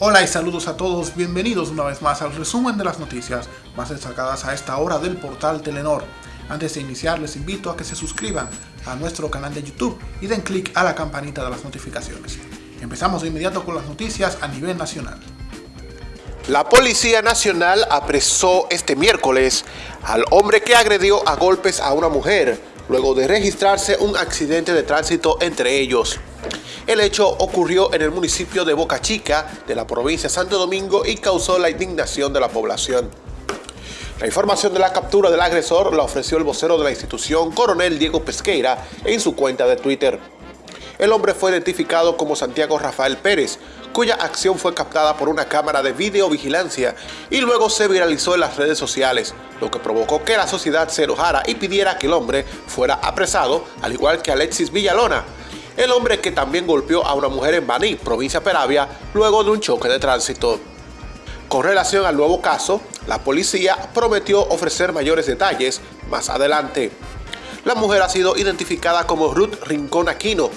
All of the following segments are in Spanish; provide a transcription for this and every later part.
Hola y saludos a todos, bienvenidos una vez más al resumen de las noticias más destacadas a esta hora del portal Telenor. Antes de iniciar les invito a que se suscriban a nuestro canal de YouTube y den clic a la campanita de las notificaciones. Empezamos de inmediato con las noticias a nivel nacional. La Policía Nacional apresó este miércoles al hombre que agredió a golpes a una mujer, luego de registrarse un accidente de tránsito entre ellos. El hecho ocurrió en el municipio de Boca Chica, de la provincia de Santo Domingo, y causó la indignación de la población. La información de la captura del agresor la ofreció el vocero de la institución, coronel Diego Pesqueira, en su cuenta de Twitter. El hombre fue identificado como Santiago Rafael Pérez, cuya acción fue captada por una cámara de videovigilancia y luego se viralizó en las redes sociales, lo que provocó que la sociedad se enojara y pidiera que el hombre fuera apresado, al igual que Alexis Villalona, el hombre que también golpeó a una mujer en Baní, provincia Peravia, luego de un choque de tránsito. Con relación al nuevo caso, la policía prometió ofrecer mayores detalles más adelante. La mujer ha sido identificada como Ruth Rincón Aquino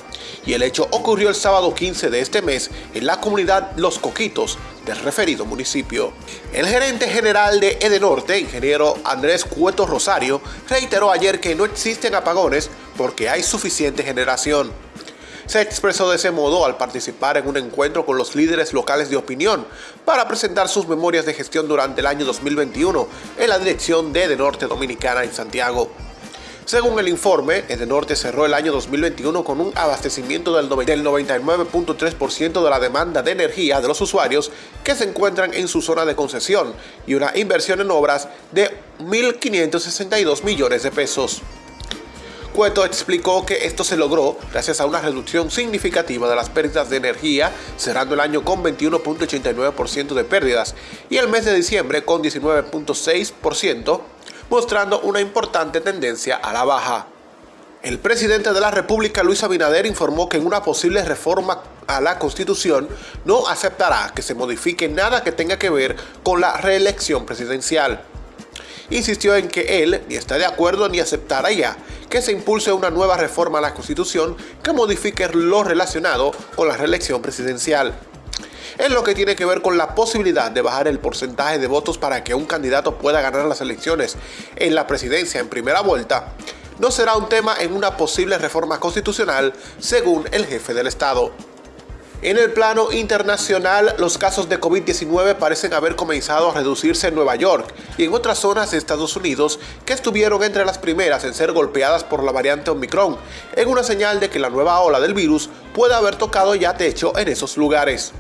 y el hecho ocurrió el sábado 15 de este mes en la comunidad Los Coquitos del referido municipio. El gerente general de Edenorte, ingeniero Andrés Cueto Rosario, reiteró ayer que no existen apagones porque hay suficiente generación se expresó de ese modo al participar en un encuentro con los líderes locales de opinión para presentar sus memorias de gestión durante el año 2021 en la dirección de Edenorte Dominicana en Santiago. Según el informe, Edenorte cerró el año 2021 con un abastecimiento del 99.3% de la demanda de energía de los usuarios que se encuentran en su zona de concesión y una inversión en obras de 1.562 millones de pesos. Cueto explicó que esto se logró gracias a una reducción significativa de las pérdidas de energía, cerrando el año con 21.89% de pérdidas y el mes de diciembre con 19.6%, mostrando una importante tendencia a la baja. El presidente de la República, Luis Abinader, informó que en una posible reforma a la Constitución no aceptará que se modifique nada que tenga que ver con la reelección presidencial insistió en que él ni está de acuerdo ni aceptaría que se impulse una nueva reforma a la Constitución que modifique lo relacionado con la reelección presidencial. En lo que tiene que ver con la posibilidad de bajar el porcentaje de votos para que un candidato pueda ganar las elecciones en la presidencia en primera vuelta, no será un tema en una posible reforma constitucional, según el jefe del Estado. En el plano internacional, los casos de COVID-19 parecen haber comenzado a reducirse en Nueva York y en otras zonas de Estados Unidos que estuvieron entre las primeras en ser golpeadas por la variante Omicron, en una señal de que la nueva ola del virus puede haber tocado ya techo en esos lugares.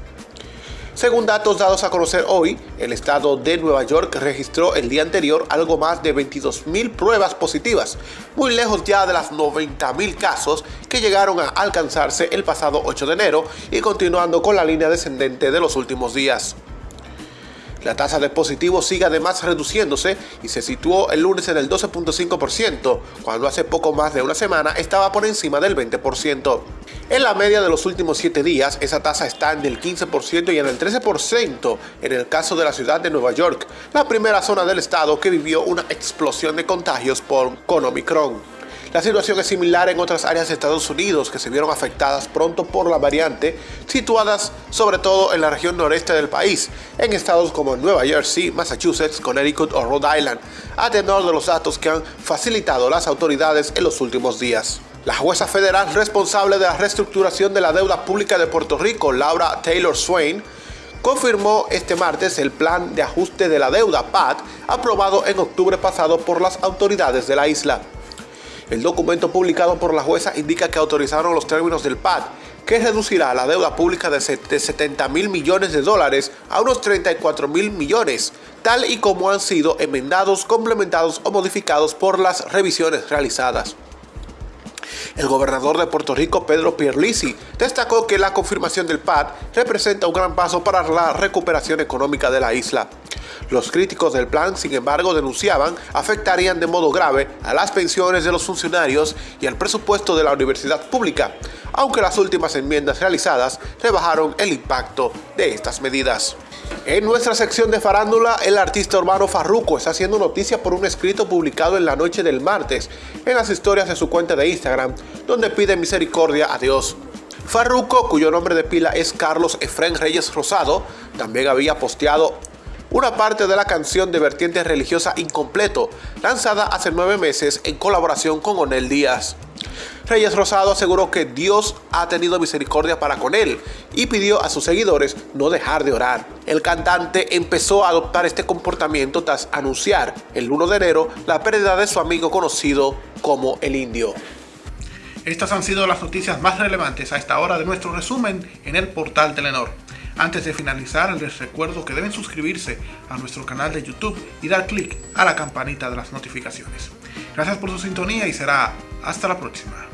Según datos dados a conocer hoy, el estado de Nueva York registró el día anterior algo más de 22.000 pruebas positivas, muy lejos ya de las 90.000 casos que llegaron a alcanzarse el pasado 8 de enero y continuando con la línea descendente de los últimos días. La tasa de positivos sigue además reduciéndose y se situó el lunes en el 12.5%, cuando hace poco más de una semana estaba por encima del 20%. En la media de los últimos 7 días, esa tasa está en el 15% y en el 13% en el caso de la ciudad de Nueva York, la primera zona del estado que vivió una explosión de contagios por con Omicron. La situación es similar en otras áreas de Estados Unidos que se vieron afectadas pronto por la variante, situadas sobre todo en la región noreste del país, en estados como Nueva Jersey, Massachusetts, Connecticut o Rhode Island, a tenor de los datos que han facilitado las autoridades en los últimos días. La jueza federal responsable de la reestructuración de la deuda pública de Puerto Rico, Laura Taylor Swain, confirmó este martes el plan de ajuste de la deuda PAD aprobado en octubre pasado por las autoridades de la isla. El documento publicado por la jueza indica que autorizaron los términos del PAD, que reducirá la deuda pública de 70 mil millones de dólares a unos 34 mil millones, tal y como han sido enmendados, complementados o modificados por las revisiones realizadas. El gobernador de Puerto Rico, Pedro Pierlisi, destacó que la confirmación del PAD representa un gran paso para la recuperación económica de la isla. Los críticos del plan, sin embargo, denunciaban afectarían de modo grave a las pensiones de los funcionarios y al presupuesto de la universidad pública, aunque las últimas enmiendas realizadas rebajaron el impacto de estas medidas. En nuestra sección de farándula, el artista urbano Farruko está haciendo noticia por un escrito publicado en la noche del martes en las historias de su cuenta de Instagram, donde pide misericordia a Dios. Farruco, cuyo nombre de pila es Carlos Efren Reyes Rosado, también había posteado una parte de la canción de vertiente religiosa Incompleto, lanzada hace nueve meses en colaboración con Onel Díaz. Reyes Rosado aseguró que Dios ha tenido misericordia para con él y pidió a sus seguidores no dejar de orar. El cantante empezó a adoptar este comportamiento tras anunciar el 1 de enero la pérdida de su amigo conocido como el indio. Estas han sido las noticias más relevantes a esta hora de nuestro resumen en el portal Telenor. Antes de finalizar, les recuerdo que deben suscribirse a nuestro canal de YouTube y dar clic a la campanita de las notificaciones. Gracias por su sintonía y será hasta la próxima.